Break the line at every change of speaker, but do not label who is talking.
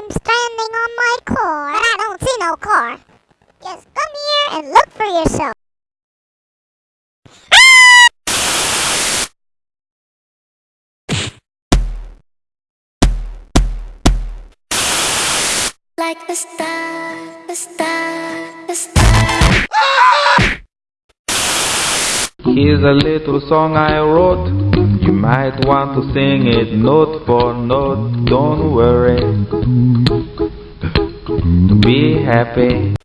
I'm standing on my car. But I don't see no car. Just come here and look for yourself.
like the star, the star, the star.
Here's a little song I wrote. Might want to sing it note for note. Don't worry. Be happy.